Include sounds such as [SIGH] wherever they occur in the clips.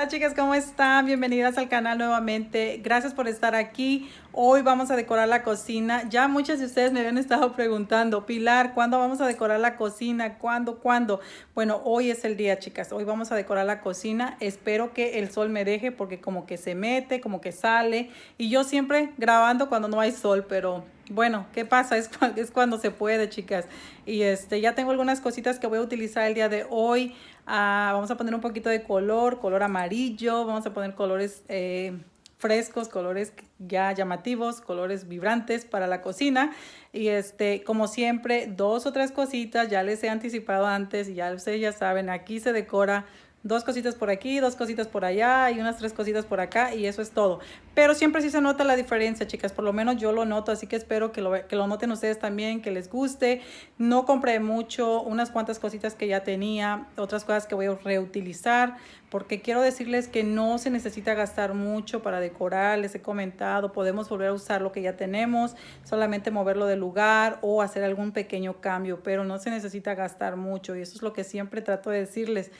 Hola chicas, ¿cómo están? Bienvenidas al canal nuevamente. Gracias por estar aquí. Hoy vamos a decorar la cocina. Ya muchas de ustedes me habían estado preguntando, Pilar, ¿cuándo vamos a decorar la cocina? ¿Cuándo? ¿Cuándo? Bueno, hoy es el día, chicas. Hoy vamos a decorar la cocina. Espero que el sol me deje porque como que se mete, como que sale. Y yo siempre grabando cuando no hay sol, pero bueno, ¿qué pasa? Es, es cuando se puede, chicas. Y este, ya tengo algunas cositas que voy a utilizar el día de hoy. Ah, vamos a poner un poquito de color, color amarillo. Vamos a poner colores eh, frescos, colores ya llamativos, colores vibrantes para la cocina. Y este, como siempre, dos o tres cositas. Ya les he anticipado antes ya ustedes ya saben, aquí se decora dos cositas por aquí, dos cositas por allá y unas tres cositas por acá y eso es todo. Pero siempre sí se nota la diferencia, chicas, por lo menos yo lo noto, así que espero que lo, que lo noten ustedes también, que les guste. No compré mucho, unas cuantas cositas que ya tenía, otras cosas que voy a reutilizar, porque quiero decirles que no se necesita gastar mucho para decorar, les he comentado, podemos volver a usar lo que ya tenemos, solamente moverlo de lugar o hacer algún pequeño cambio, pero no se necesita gastar mucho y eso es lo que siempre trato de decirles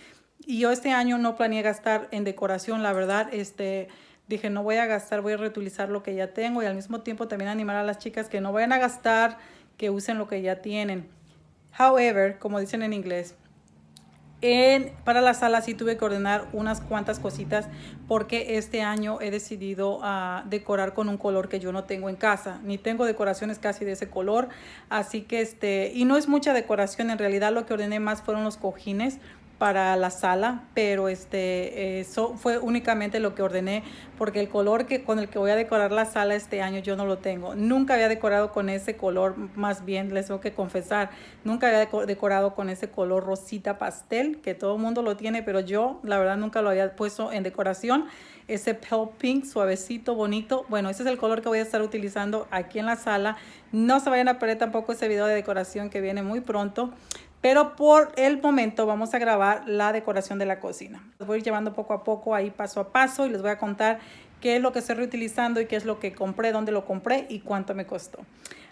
y yo este año no planeé gastar en decoración, la verdad, este, dije no voy a gastar, voy a reutilizar lo que ya tengo y al mismo tiempo también animar a las chicas que no vayan a gastar, que usen lo que ya tienen. However, como dicen en inglés, en, para la sala sí tuve que ordenar unas cuantas cositas porque este año he decidido uh, decorar con un color que yo no tengo en casa. Ni tengo decoraciones casi de ese color. Así que este, y no es mucha decoración. En realidad lo que ordené más fueron los cojines para la sala, pero este, eso fue únicamente lo que ordené porque el color que, con el que voy a decorar la sala este año yo no lo tengo. Nunca había decorado con ese color, más bien les tengo que confesar, nunca había decorado con ese color rosita pastel, que todo el mundo lo tiene, pero yo la verdad nunca lo había puesto en decoración. Ese pale pink suavecito, bonito. Bueno, ese es el color que voy a estar utilizando aquí en la sala. No se vayan a perder tampoco ese video de decoración que viene muy pronto. Pero por el momento vamos a grabar la decoración de la cocina. Voy a ir llevando poco a poco ahí paso a paso y les voy a contar qué es lo que estoy reutilizando y qué es lo que compré, dónde lo compré y cuánto me costó.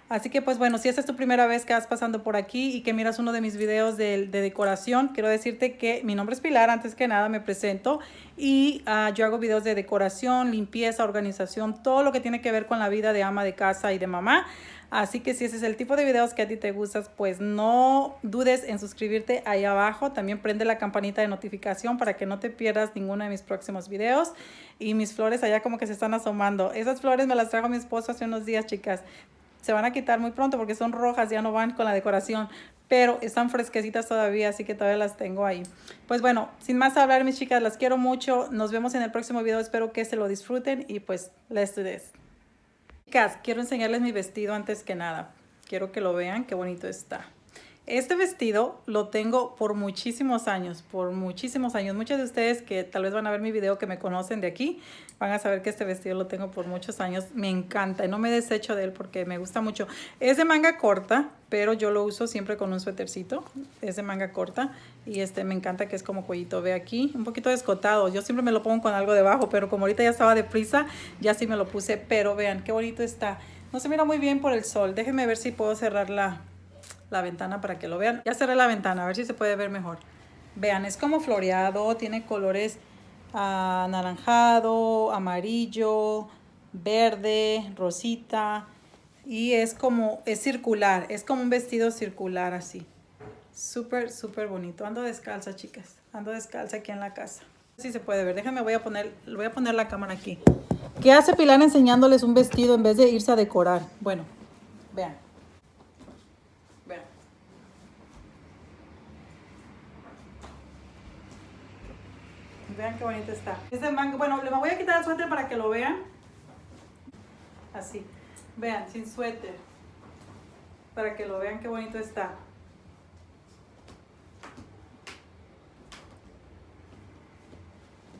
Así que pues bueno, si esta es tu primera vez que vas pasando por aquí y que miras uno de mis videos de, decoración, quiero decirte que mi nombre es Pilar, antes que nada me presento y uh, yo hago videos de decoración, limpieza, organización, todo lo que tiene que ver con la vida de ama de casa y de mamá. Así que si ese es el tipo de videos que a ti te gustas, pues no dudes en suscribirte ahí abajo. También prende la campanita de notificación para que no te pierdas ninguno de mis próximos videos. Y mis flores allá como que se están asomando. Esas flores me las trajo mi esposo hace unos días, chicas. Se van a quitar muy pronto porque son rojas, ya no van con la decoración. Pero están fresquecitas todavía, así que todavía las tengo ahí. Pues bueno, sin más hablar, mis chicas, las quiero mucho. Nos vemos en el próximo video. Espero que se lo disfruten y pues let's do this. Chicas, quiero enseñarles mi vestido antes que nada. Quiero que lo vean, qué bonito está. Este vestido lo tengo por muchísimos años, por muchísimos años. Muchas de ustedes que tal vez van a ver mi video que me conocen de aquí, van a saber que este vestido lo tengo por muchos años. Me encanta y no me desecho de él porque me gusta mucho. Es de manga corta, pero yo lo uso siempre con un suétercito. Es de manga corta y este me encanta que es como cuellito. Ve aquí, un poquito descotado. Yo siempre me lo pongo con algo debajo, pero como ahorita ya estaba deprisa, ya sí me lo puse. Pero vean qué bonito está. No se mira muy bien por el sol. Déjenme ver si puedo cerrar la, la ventana para que lo vean. Ya cerré la ventana, a ver si se puede ver mejor. Vean, es como floreado, tiene colores anaranjado, amarillo, verde, rosita. Y es como, es circular, es como un vestido circular así. Súper, súper bonito. Ando descalza, chicas. Ando descalza aquí en la casa. Si se puede ver. Déjenme, voy a poner, voy a poner la cámara aquí. ¿Qué hace Pilar enseñándoles un vestido en vez de irse a decorar? Bueno, vean. Vean qué bonito está. Este mango, bueno, le voy a quitar el suéter para que lo vean. Así. Vean, sin suéter. Para que lo vean qué bonito está.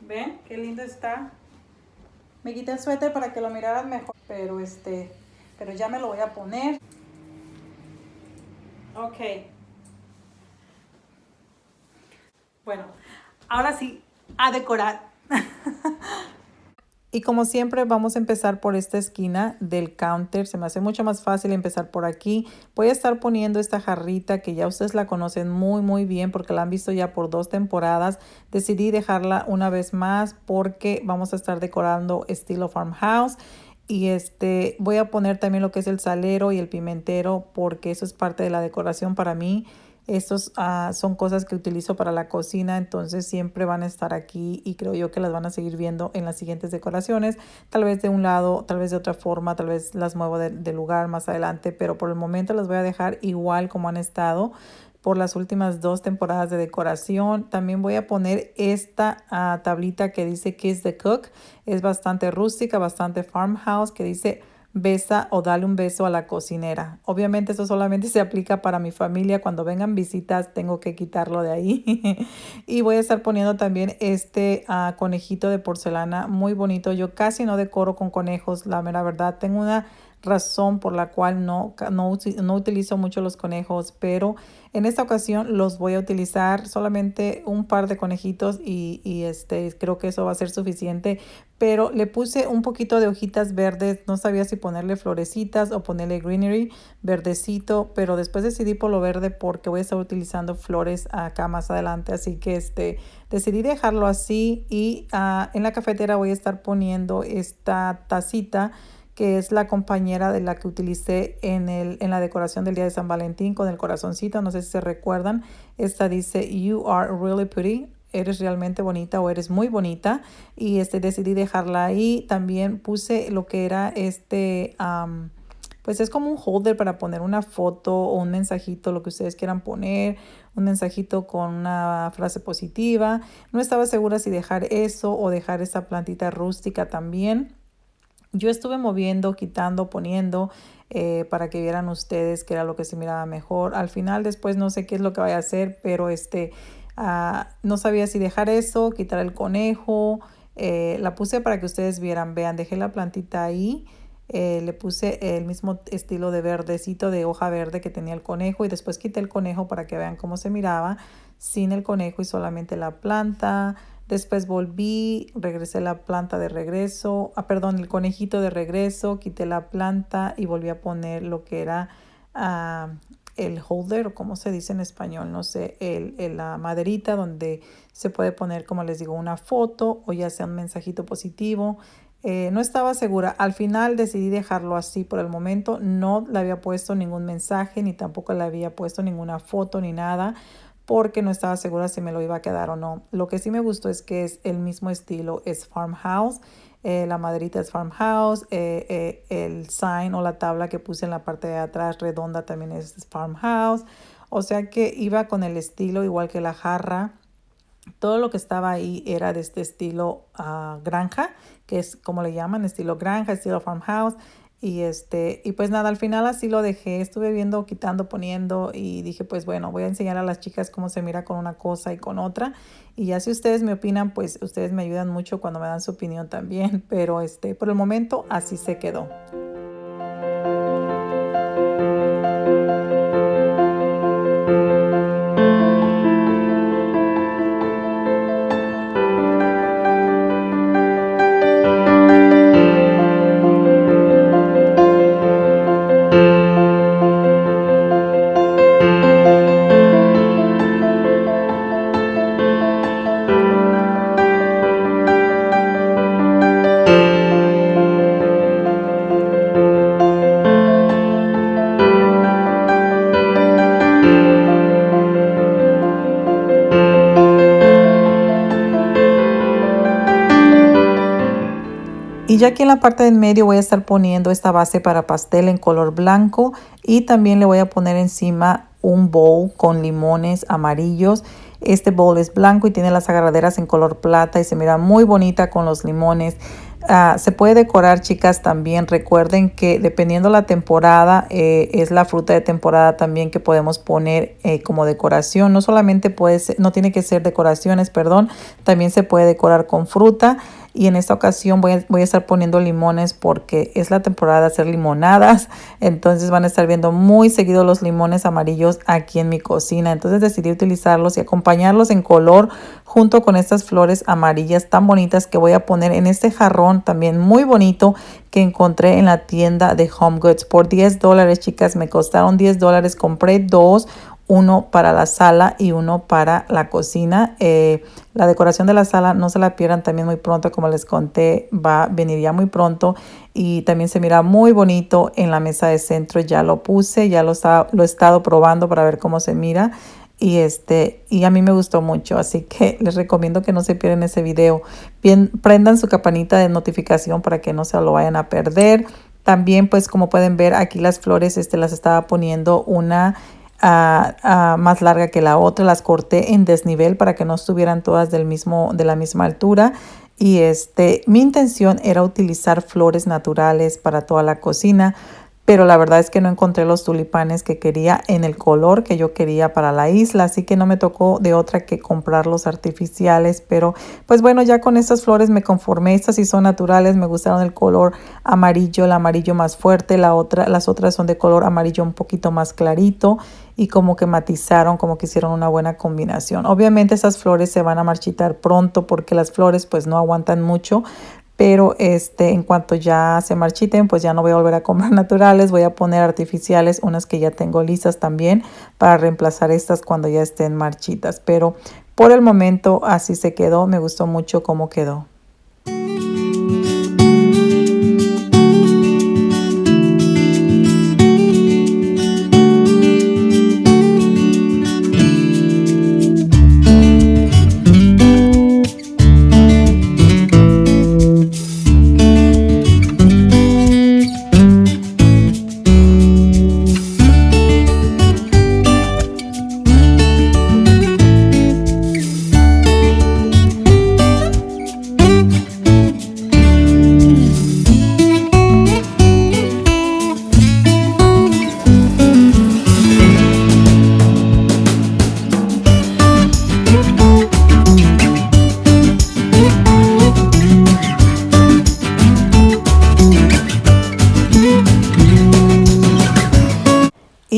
¿Ven? Qué lindo está. Me quité el suéter para que lo miraran mejor. Pero este, pero ya me lo voy a poner. Ok. Bueno, ahora sí, a decorar. [LAUGHS] Y como siempre vamos a empezar por esta esquina del counter. Se me hace mucho más fácil empezar por aquí. Voy a estar poniendo esta jarrita que ya ustedes la conocen muy muy bien porque la han visto ya por dos temporadas. Decidí dejarla una vez más porque vamos a estar decorando estilo farmhouse. Y este voy a poner también lo que es el salero y el pimentero porque eso es parte de la decoración para mí. Estos ah, son cosas que utilizo para la cocina, entonces siempre van a estar aquí y creo yo que las van a seguir viendo en las siguientes decoraciones. Tal vez de un lado, tal vez de otra forma, tal vez las muevo de, lugar más adelante, pero por el momento las voy a dejar igual como han estado por las últimas dos temporadas de decoración. También voy a poner esta ah, tablita que dice Kiss the Cook. Es bastante rústica, bastante farmhouse, que dice besa o dale un beso a la cocinera. Obviamente eso solamente se aplica para mi familia. Cuando vengan visitas tengo que quitarlo de ahí. [LAUGHS] y voy a estar poniendo también este ah, conejito de porcelana muy bonito. Yo casi no decoro con conejos, la mera verdad. Tengo una razón por la cual no, no, no, utilizo mucho los conejos, pero en esta ocasión los voy a utilizar solamente un par de conejitos y, y, este, creo que eso va a ser suficiente, pero le puse un poquito de hojitas verdes, no sabía si ponerle florecitas o ponerle greenery verdecito, pero después decidí por lo verde porque voy a estar utilizando flores acá más adelante, así que este, decidí dejarlo así y uh, en la cafetera voy a estar poniendo esta tacita que es la compañera de la que utilicé en, el, en la decoración del día de San Valentín con el corazoncito. No sé si se recuerdan. Esta dice, you are really pretty. Eres realmente bonita o eres muy bonita. Y este, decidí dejarla ahí. También puse lo que era este... pues es como un holder para poner una foto o un mensajito, lo que ustedes quieran poner, un mensajito con una frase positiva. No estaba segura si dejar eso o dejar esa plantita rústica también. Yo estuve moviendo, quitando, poniendo eh, para que vieran ustedes qué era lo que se miraba mejor. Al final después no sé qué es lo que voy a hacer, pero este ah, no sabía si dejar eso, quitar el conejo. Eh, la puse para que ustedes vieran. Vean, dejé la plantita ahí. Eh, le puse el mismo estilo de verdecito de hoja verde que tenía el conejo y después quité el conejo para que vean cómo se miraba sin el conejo y solamente la planta. Después volví, regresé la planta de regreso, ah, perdón, el conejito de regreso, quité la planta y volví a poner lo que era ah, el holder, o como se dice en español, no sé, el, la maderita donde se puede poner, como les digo, una foto o ya sea un mensajito positivo. Eh, no estaba segura. Al final decidí dejarlo así por el momento. No le había puesto ningún mensaje ni tampoco le había puesto ninguna foto ni nada porque no estaba segura si me lo iba a quedar o no. Lo que sí me gustó es que es el mismo estilo, es farmhouse. Eh, la maderita es farmhouse, eh, eh, el sign o la tabla que puse en la parte de atrás redonda también es farmhouse. O sea que iba con el estilo igual que la jarra. Todo lo que estaba ahí era de este estilo ah, granja, que es como le llaman, estilo granja, estilo farmhouse. Y este, y pues nada, al final así lo dejé, estuve viendo, quitando, poniendo y dije, pues bueno, voy a enseñar a las chicas cómo se mira con una cosa y con otra. Y ya si ustedes me opinan, pues ustedes me ayudan mucho cuando me dan su opinión también, [LAUGHS] pero este, por el momento así se quedó. Ya aquí en la parte del medio voy a estar poniendo esta base para pastel en color blanco y también le voy a poner encima un bowl con limones amarillos. Este bowl es blanco y tiene las agarraderas en color plata y se mira muy bonita con los limones. Ah, se puede decorar, chicas, también. Recuerden que dependiendo la temporada, eh, es la fruta de temporada también que podemos poner eh, como decoración. No solamente puede ser, no tiene que ser decoraciones, perdón, también se puede decorar con fruta. Y en esta ocasión voy a, voy a estar poniendo limones porque es la temporada de hacer limonadas, entonces van a estar viendo muy seguido los limones amarillos aquí en mi cocina, entonces decidí utilizarlos y acompañarlos en color junto con estas flores amarillas tan bonitas que voy a poner en este jarrón también muy bonito que encontré en la tienda de Home Goods. Por 10 dólares chicas me costaron 10 dólares. Compré dos uno para la sala y uno para la cocina. Eh, la decoración de la sala no se la pierdan también muy pronto, como les conté, va a venir ya muy pronto y también se mira muy bonito en la mesa de centro. Ya lo puse, ya lo, lo he estado probando para ver cómo se mira y este y a mí me gustó mucho así que [LAUGHS] les recomiendo que no se pierdan ese video bien prendan su campanita de notificación para que no se lo vayan a perder también pues como pueden ver aquí las flores este las estaba poniendo una más larga que la otra. Las corté en desnivel para que no estuvieran todas del mismo, de la misma altura. Y este, mi intención era utilizar flores naturales para toda la cocina pero la verdad es que no encontré los tulipanes que quería en el color que yo quería para la isla, así que no me tocó de otra que comprar los artificiales, pero pues bueno, ya con estas flores me conformé, estas sí son naturales, me gustaron el color amarillo, el amarillo más fuerte, la otra, las otras son de color amarillo un poquito más clarito y como que matizaron, como que hicieron una buena combinación. Obviamente esas flores se van a marchitar pronto porque las flores pues no aguantan mucho, pero este, en cuanto ya se marchiten, pues ya no voy a volver a comprar [LAUGHS] naturales, voy a poner artificiales, unas que ya tengo listas también para reemplazar estas cuando ya estén marchitas, pero por el momento así se quedó, me gustó mucho cómo quedó.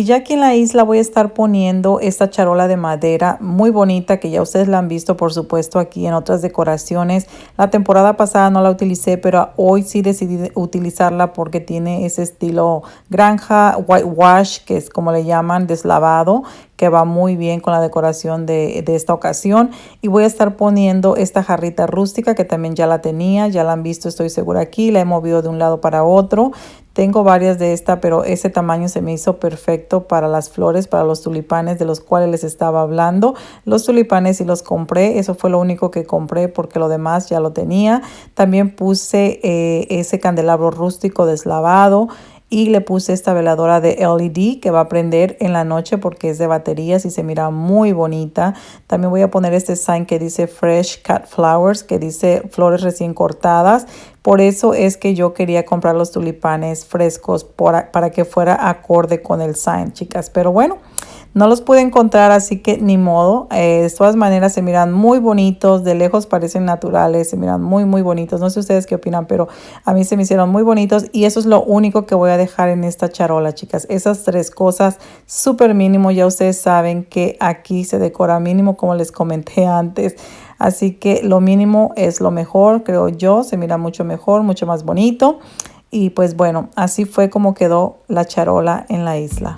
Y ya aquí en la isla voy a estar poniendo esta charola de madera muy bonita que ya ustedes la han visto por supuesto aquí en otras decoraciones. La temporada pasada no la utilicé pero hoy sí decidí utilizarla porque tiene ese estilo granja, whitewash que es como le llaman, deslavado que va muy bien con la decoración de, de, esta ocasión. Y voy a estar poniendo esta jarrita rústica que también ya la tenía, ya la han visto estoy segura aquí, la he movido de un lado para otro. Tengo varias de esta, pero ese tamaño se me hizo perfecto para las flores, para los tulipanes de los cuales les estaba hablando. Los tulipanes sí los compré, eso fue lo único que compré porque lo demás ya lo tenía. También puse eh, ese candelabro rústico deslavado y le puse esta veladora de LED que va a prender en la noche porque es de baterías y se mira muy bonita. También voy a poner este sign que dice Fresh Cut Flowers, que dice flores recién cortadas. Por eso es que yo quería comprar los tulipanes frescos para que fuera acorde con el sign, chicas. Pero bueno, no los pude encontrar, así que ni modo. Eh, de todas maneras se miran muy bonitos, de lejos parecen naturales, se miran muy, muy bonitos. No sé ustedes qué opinan, pero a mí se me hicieron muy bonitos y eso es lo único que voy a dejar en esta charola, chicas. Esas tres cosas, súper mínimo. Ya ustedes saben que aquí se decora mínimo, como les comenté antes. Así que lo mínimo es lo mejor, creo yo. Se mira mucho mejor, mucho más bonito. Y pues bueno, así fue como quedó la charola en la isla.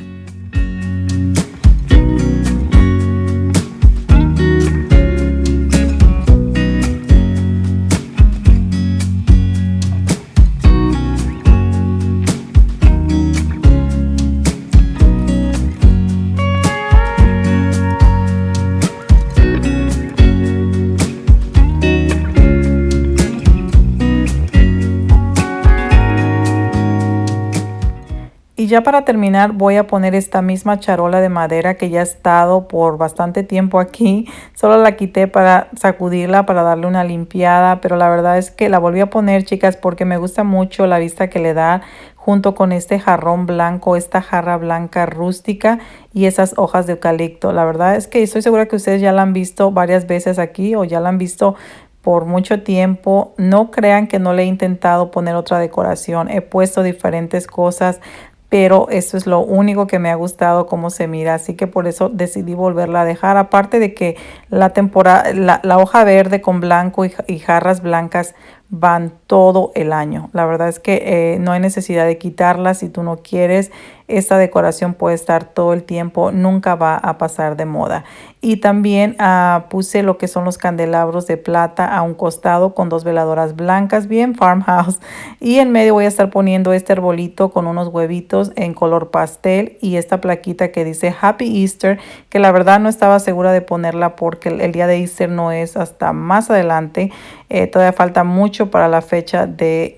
Ya para terminar voy a poner esta misma charola de madera que ya ha estado por bastante tiempo aquí. Solo la quité para sacudirla, para darle una limpiada, pero la verdad es que la volví a poner, chicas, porque me gusta mucho la vista que le da junto con este jarrón blanco, esta jarra blanca rústica y esas hojas de eucalipto. La verdad es que estoy segura que ustedes ya la han visto varias veces aquí o ya la han visto por mucho tiempo. No crean que no le he intentado poner otra decoración. He puesto diferentes cosas, pero eso es lo único que me ha gustado cómo se mira. Así que por eso decidí volverla a dejar. Aparte de que la temporada, la, hoja verde con blanco y jarras blancas van todo el año. La verdad es que eh, no hay necesidad de quitarlas si tú no quieres. Esta decoración puede estar todo el tiempo, nunca va a pasar de moda. Y también ah, puse lo que son los candelabros de plata a un costado con dos veladoras blancas, bien farmhouse. Y en medio voy a estar poniendo este arbolito con unos huevitos en color pastel y esta plaquita que dice Happy Easter, que la verdad no estaba segura de ponerla porque el, día de Easter no es hasta más adelante. Eh, todavía falta mucho para la fecha de,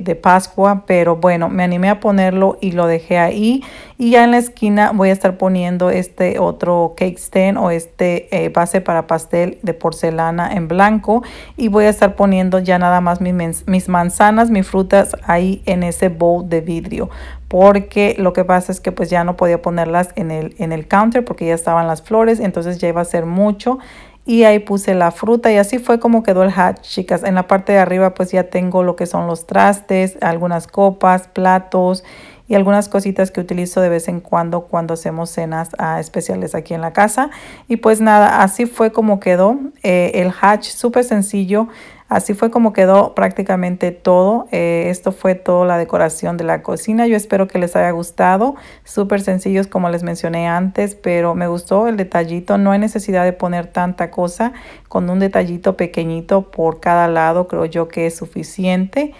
de Pascua, pero bueno, me animé a ponerlo y lo dejé ahí. Y ya en la esquina voy a estar poniendo este otro cake stand o este eh, base para pastel de porcelana en blanco. Y voy a estar poniendo ya nada más mis, mis manzanas, mis frutas ahí en ese bowl de vidrio. Porque lo que pasa es que pues ya no podía ponerlas en el, en el counter porque ya estaban las flores, entonces ya iba a ser mucho y ahí puse la fruta y así fue como quedó el hat, chicas. En la parte de arriba pues ya tengo lo que son los trastes, algunas copas, platos y algunas cositas que utilizo de vez en cuando cuando hacemos cenas ah, especiales aquí en la casa. Y pues nada, así fue como quedó eh, el hatch, súper sencillo. Así fue como quedó prácticamente todo. Eh, esto fue toda la decoración de la cocina. Yo espero que les haya gustado. Súper sencillos como les mencioné antes, pero me gustó el detallito. No hay necesidad de poner tanta cosa. Con un detallito pequeñito por cada lado creo yo que es suficiente.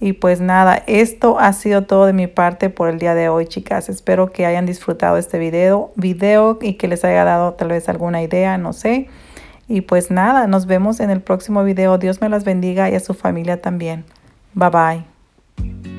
Y pues nada, esto ha sido todo de mi parte por el día de hoy, chicas. Espero que hayan disfrutado este video, video y que les haya dado tal vez alguna idea, no sé. Y pues nada, nos vemos en el próximo video. Dios me las bendiga y a su familia también. Bye bye.